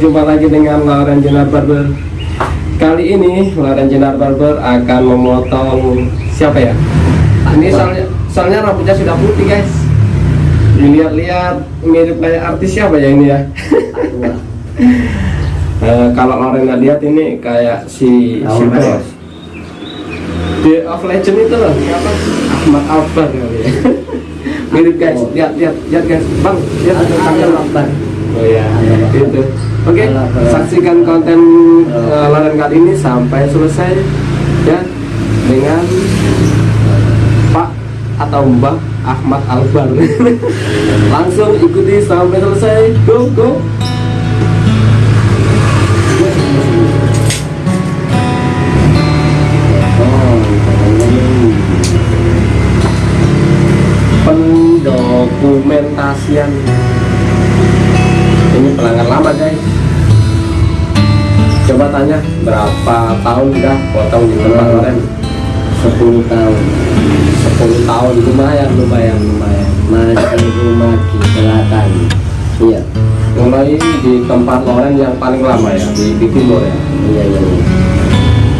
jumpa lagi dengan Lauren Jenar Barber Kali ini Lauren Jenar Barber akan memotong siapa ya? Ini soalnya, soalnya rambutnya sudah putih guys Dilihat-lihat mirip kayak artis siapa ya ini ya? Eh, kalau Lauren nggak lihat ini kayak si siapa ya? The of Legend itu loh, siapa? Ahmad Albar kali ya. mirip guys, lihat lihat lihat guys, bang, lihat ada kamera. Oh ya, itu. Oke, halo. saksikan konten uh, kali ini sampai selesai ya dengan Pak atau Mbak Ahmad Albar. Langsung ikuti sampai selesai. Go go. Tanya berapa tahun udah potong di tempat Lauren? 10 tahun. 10 tahun. Lumayan lumayan lumayan. Masih rumah di selatan. Iya. Mulai di tempat Loren yang paling lama ya di, di timur ya. Iya iya iya.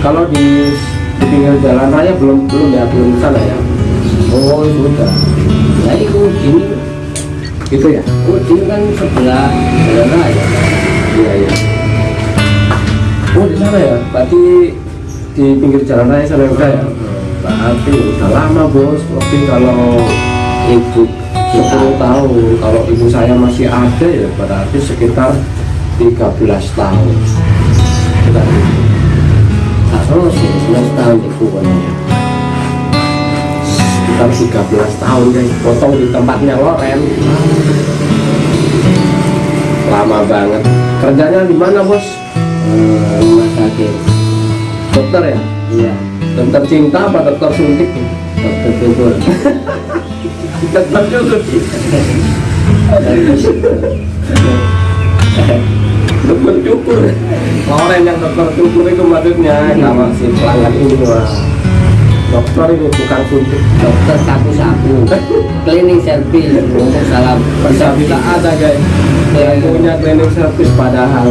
kalau di, di pinggir jalan raya belum belum ya belum sana ya. Oh sudah. Ya itu ini gitu ya? Oh ini kan sebelah jalan raya. Iya iya sana ya? Berarti di pinggir jalan raya sana udah ya? Berarti udah lama bos. Lebih kalau ibu 10 tahun. Kalau ibu saya masih ada ya berarti sekitar 13 tahun. Itu. tak ya 11 tahun di kuburan sekitar 13 tahun guys. Potong di tempatnya Loren. Lama banget. Kerjanya di mana bos Rumah sakit. Dokter ya? Iya. Dokter cinta apa dokter suntik? Dokter syukur dokter cukur dokter cukur. Loren yang dokter cukur itu maksudnya kalau si pelanggan ini wah dokter ini bukan suntik dokter sapu-sapu. Cleaning service ngomong salah ada guys yang punya cleaning service padahal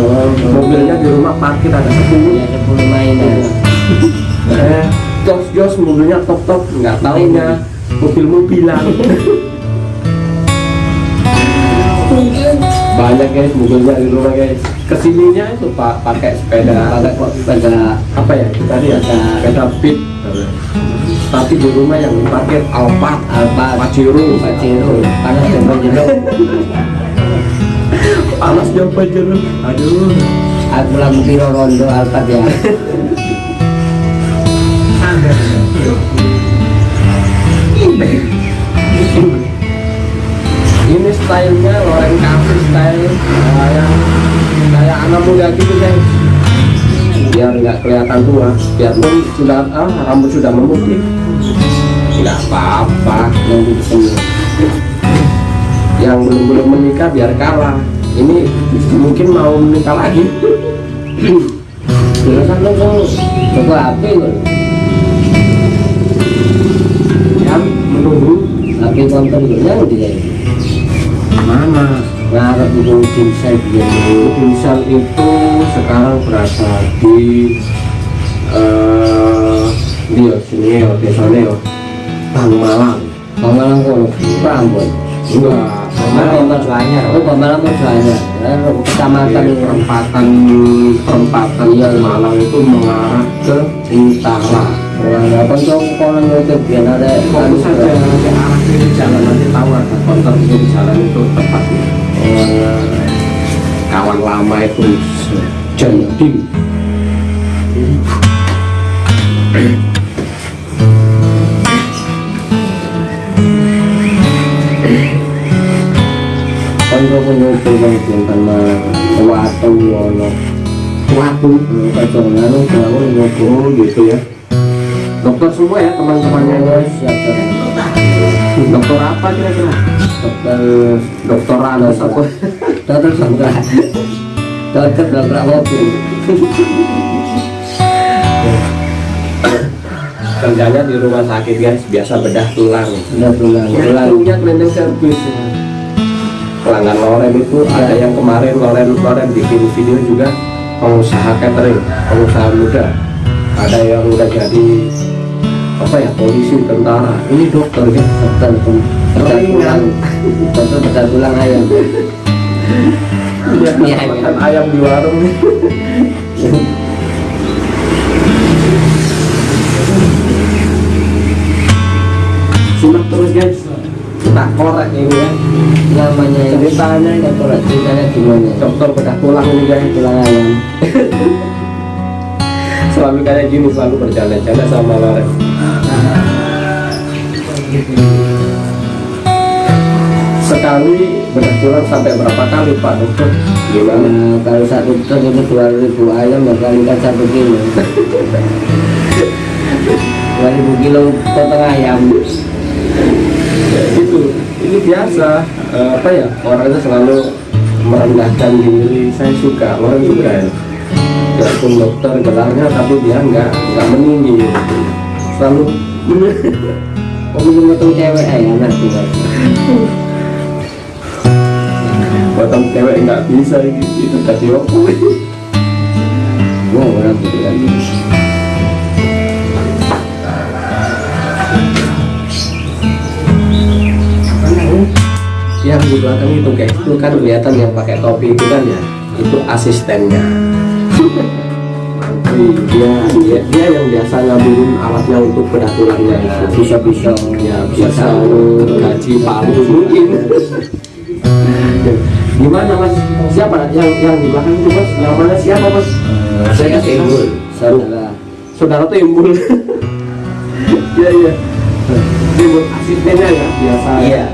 mobilnya di rumah parkir ada 10 ya 10 mainan. Eh jos jos mobilnya top top nggak taunya. Mobil mobilan banyak guys mobilnya di rumah guys. Ke sininya itu pak pakai sepeda. Pakai pada apa ya kita lihat sepeda. Beat tapi di rumah yang diparkir Alphard Alphard. Pajero. Pajero. Panas coba jeruk panas jauh Pajero. Aduh. Aku lagu piro rondo alpat ya. Ini stylenya Loren Cafe style. Kayak kayak anak muda gitu guys biar nggak kelihatan tua. Biarpun sudah ah, rambut sudah memutih. Nggak apa-apa yang di sini yang belum belum menikah biar kalah. Ini mungkin mau menikah lagi. Jurusan lo kok coba apa lo ya menunggu. Lagi konten lo yang di mana? Ngarep itu dimsel biar Dimsel itu sekarang berada di eh di sini ya desanya ya Bang Malang Pemalang kono Prambon enggak Pemalang mercuanya Oh Pemalang mercuanya Kecamatan Di perempatan perempatan Iya. Malang itu mengarah ke utara Wah, konco kono itu biar ada fokus saja nanti arah kiri jalan nanti tahu ada konter kiri jalan itu tepatnya kawan lama itu Konco kono itu bang Bintan Malang Watu waktu Konco nganu bangun ngopo oh gitu ya. Dokter semua ya teman-temannya guys. Siap dokter. Apa kira-kira? Dokter dokter. Anas apa Dokter Sandra Dokter Dokter mobil kerjanya di rumah sakit guys biasa bedah tulang. Yang Pulang punya cleaning service pelanggan Loren itu ada yang kemarin Loren Loren bikin video juga pengusaha catering pengusaha muda. Ada yang udah jadi apa ya polisi tentara. Ini dokter kan? Dokter bedah tulang dokter bedah tulang ayam Iya, Iya, makan ayam di warung nih. Simak terus guys. Kita korek ini ya. namanya ini Ceritanya ini. dokter ceritanya gimana Dokter bedah tulang ini guys. tulang ayam Selalu kayak gini selalu bercanda-canda sama Loren. Sekali tulang sampai berapa kali Pak Dokter? Gimana? Kalau satu ton itu dua ribu ayam ya kalikan satu kilo? dua ribu kilo potong ayam. Ya, gitu ini biasa Eh, apa ya orang itu selalu merendahkan diri. Saya suka orang ya. Walaupun dokter gelarnya tapi dia nggak nggak meninggi selalu Om potong cewek ayam enak potong cewek nggak bisa itu tadi waktu. Wow, orang gitu kan yang di belakang itu guys itu kan kelihatan yang pakai topi itu kan ya? Itu asistennya. Dia, dia dia yang biasa ngambilin alatnya untuk bedah tulangnya itu bisa bisa ya bisa gaji palu mungkin gimana mas? Siapa? Yang yang di belakang itu mas? Yang mana siapa mas? Saya timbul saudara. Saudara. Timbul iya iya. Timbul asistennya ya biasa. Iya.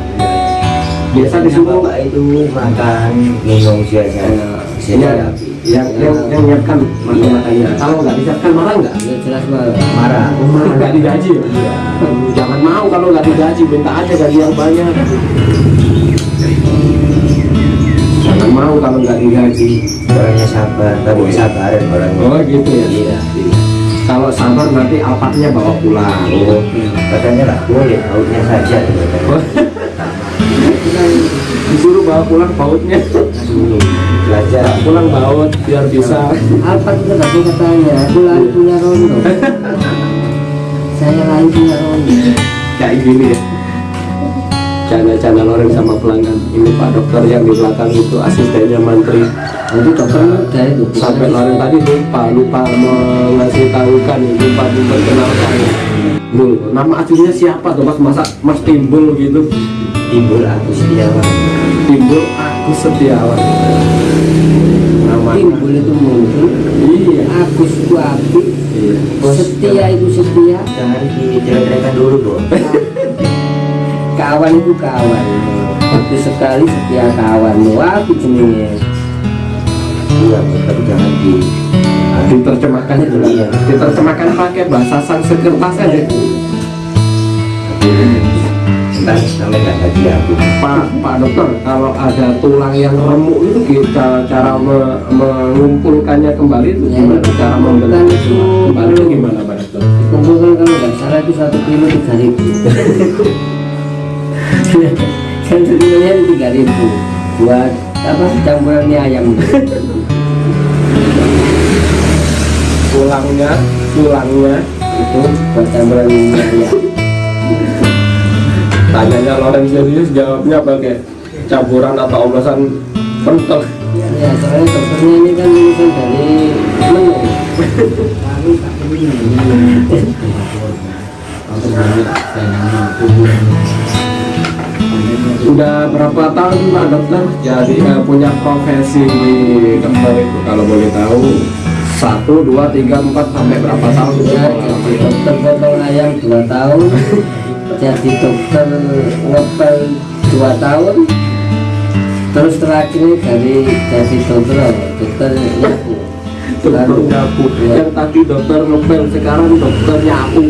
biasa disuruh. bapak itu makan minum biasanya. Iya, yang yang yang nyiapkan makan makannya kalau nggak disiapkan marah nggak? Ya jelas mah marah. nggak digaji ya? jangan mau kalau nggak digaji. Minta aja gaji yang banyak mau kalau nggak digaji. Orangnya sabar, kamu sabarin orangnya. oh gitu ya? Iya. kalau sabar nanti alpaknya bawa pulang? Oh, katanya lah boleh, lautnya saja. disuruh bawa pulang bautnya. Belajar. pulang baut biar bisa. Apa itu tadi katanya aku lari punya rondo. Saya lari punya rondo. Kayak gini ya canda-canda Loren sama pelanggan. Ini Pak Dokter yang di belakang itu asistennya mantri itu dokter itu. Sampai Loren tadi lupa lupa mengasih tahukan lupa memperkenalkan Bul, nama aslinya siapa tuh mas? Masa mas timbul gitu? Timbul aku setiawan. timbul Agus Setiawan. Namanya timbul itu muncul. Iya. Agus itu iya. Setia itu setia. Jangan dijelek-jelekan dulu dong. kawan itu kawan. Bagus sekali setia kawan. Wah aku jenenge Iya, tapi jangan di diterjemahkan itu lah. Iya. diterjemahkan pakai bahasa Sanskerta saja Ntar sampai nggak gaji aku. Pak Pak Dokter kalau ada tulang yang remuk itu kita cara me- mengumpulkannya kembali itu Ya, gimana? Cara membentuk itu kembali itu gimana Pak Dokter? kumpulkan kalau nggak salah itu satu kilo tiga ribu kan sekilonya itu tiga ribu. Buat apa? Campuran mie ayam. Tulangnya tulangnya itu buat campuran mie ayam tanyanya Loren serius jawabnya pakai campuran atau oplosan pentol ya soalnya dokternya ini kan lulusan dari menu udah berapa tahun Pak Dokter? Jadi eh, punya profesi di dokter itu kalau boleh tahu satu dua tiga empat sampai berapa tahun? Ya jadi dokter potong ayam dua tahun. Jadi dokter ngepel dua tahun. Terus terakhir dari jadi dokter dokter nyapu. Dokter nyapu. yang tadi dokter ngepel sekarang dokter nyapu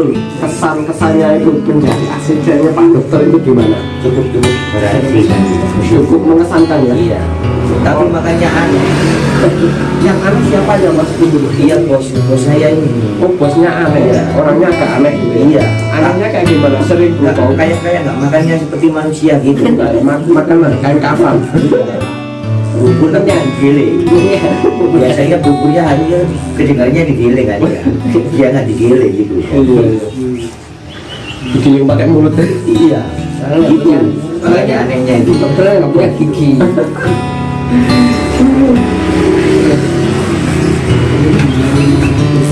gimana mas Bibul kesan kesannya itu menjadi asistennya Pak Dokter itu gimana? Cukup cukup. Berarti cukup mengesankan ya? Iya. tapi makannya aneh. Yang aneh siapa ya mas? Timbul iya bos. Bos saya ini. Oh bosnya aneh ya? Orangnya agak aneh gitu ya? Iya. anehnya kayak gimana? Sering nggak bau kayak kayak nggak. Makannya seperti manusia gitu. Mak- makanan kain kafan bubur kan yang digile biasanya buburnya hanya kedengarannya digile kan ya. Dia nggak digile gitu iya Gigi yang pakai mulut. Iya. Gitu. Makanya anehnya itu. Dokternya nggak punya gigi.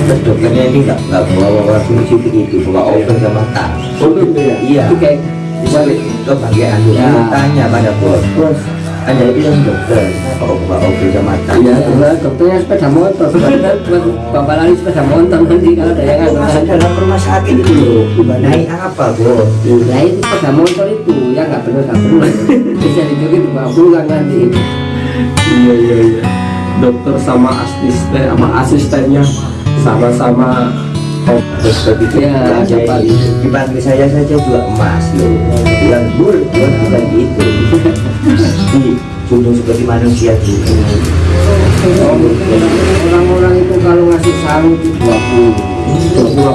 Terus dokternya ini nggak nggak bawa bawa fungsi begitu bawa open sama Oh gitu ya? Iya. Itu kayak balik. ke bagian itu Ya. tanya pada bos. Bos. Hanya itu yang dokter kalau bawa open sama Iya, karena dokternya sepeda motor. Sebenarnya buat bapak lari sepeda motor nanti kalau ada yang ada. dalam rumah sakit itu loh naik apa bos Nah itu sepeda motor itu yang nggak benar nggak benar. Bisa dijoget dibawa pulang nanti. iya iya iya dokter sama asisten sama asistennya sama-sama oh, terus begitu Ya, dapat. dipanggil saya saja juga emas loh bilang bur bur bukan gitu di gunung seperti manusia gitu Orang-orang itu kalau ngasih salam itu dua puluh. dua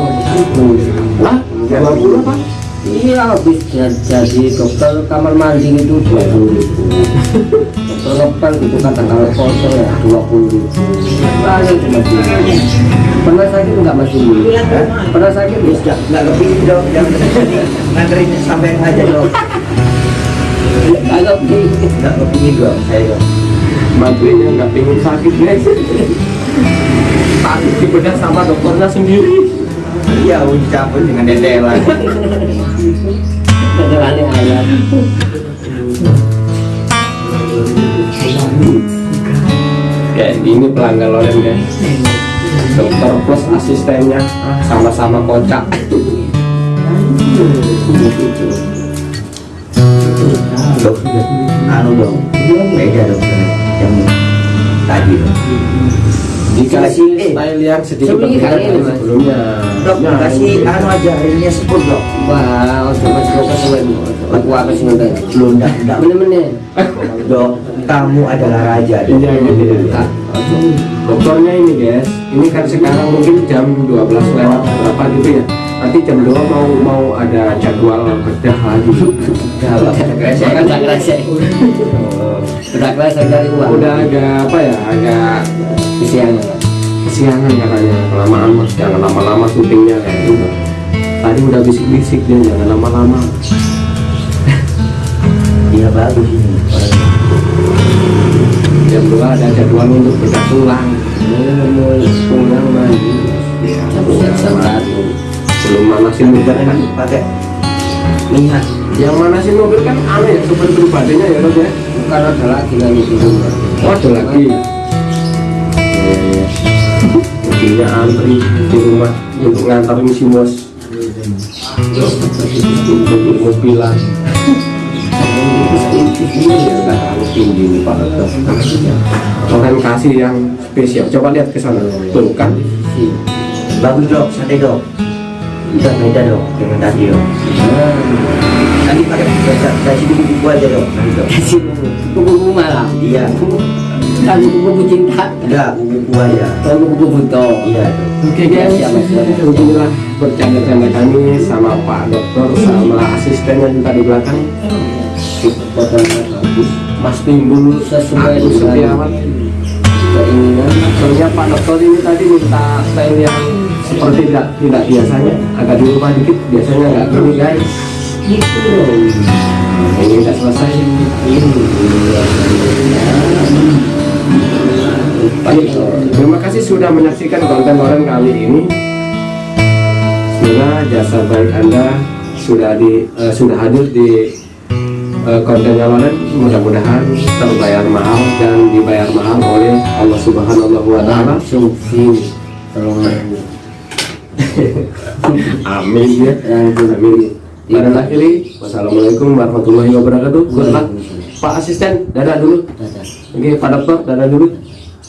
puluh Wah, dua puluh apa? Iya habis jadi, dokter kamar mandi itu dua puluh ribu. Dokter ngepel itu kan tanggal kosong ya dua puluh ribu. Banyak cuma. Pernah sakit nggak mas ini? Pernah sakit Terus nggak? nggak nggak kepingin dong yang nganterin sampai aja dong Nggak kepingin. nggak kepingin dong saya dong Bantuinnya nggak pengen sakit guys Takut dibedah sama dokternya sendiri iya campur dengan dedelan Ayam. Kayak gini pelanggan loren guys Dokter plus asistennya sama-sama kocak. Dok anu dong beda dong yang tadi dong Dikasih Eh, style yang sedikit berbeda dari Mas. sebelumnya dok Nah, kasih ini. anu aja airnya sepuluh dok Wah, mas dokter sewen. Aku apa sih nanti? lu enggak enggak Bener-bener. dok kamu adalah raja. Iya gitu ya Dokternya ini guys, ini kan sekarang mungkin jam 12 lewat berapa gitu ya Nanti jam 2 mau mau ada jadwal bedah lagi. Kerasa. Udah cari uang. Udah agak apa ya, agak kesiangan. kesiangan katanya kelamaan mas. Jangan lama-lama syutingnya kayak gitu tadi udah bisik-bisik dia jangan lama-lama. Dia bagus ini. Jam 2 ada jadwal untuk bedah tulang Mau pulang ya Siap satu. Belum manasin mobil kan? pakai minyak yang manasin mobil kan aneh ya super pribadinya ya Rob ya? Bukan ada lagi di rumah. oh ada lagi. Mobilnya antri di rumah untuk nganterin si bos untuk mobilan. Iya, tinggi kasih yang spesial. Coba lihat ke sana. Tuh kan. bagus dok. Santai dok bisa beda dok dengan tadi dok nanti pakai kasih buku-buku aja dok nanti dok Kasih buku-buku malam. iya Kan buku-buku cinta. enggak buku-buku aja Kalau buku-buku buto. iya Oke guys, beginilah bercanda-canda kami sama Pak Dokter sama asistennya juga di belakang. Mas Timbul Sesuai dengan keinginan. Soalnya Pak Dokter ini tadi minta style yang seperti tidak tidak biasanya, agak dirubah dikit. Biasanya nggak gini guys. Ini udah selesai. Terima kasih sudah menyaksikan konten orang kali ini. Semoga jasa baik Anda sudah di eh, sudah hadir di eh, konten Loren. Mudah-mudahan terbayar mahal dan dibayar mahal oleh Allah Subhanahu wa taala. Tolong Amin ya. Amin. Dan akhiri, wassalamualaikum warahmatullahi wabarakatuh. Good luck. Pak Asisten, dadah dulu. Oke, Pak Dokter, dadah dulu.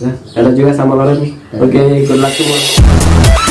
Nah, dadah juga sama Loren. Oke, good luck semua.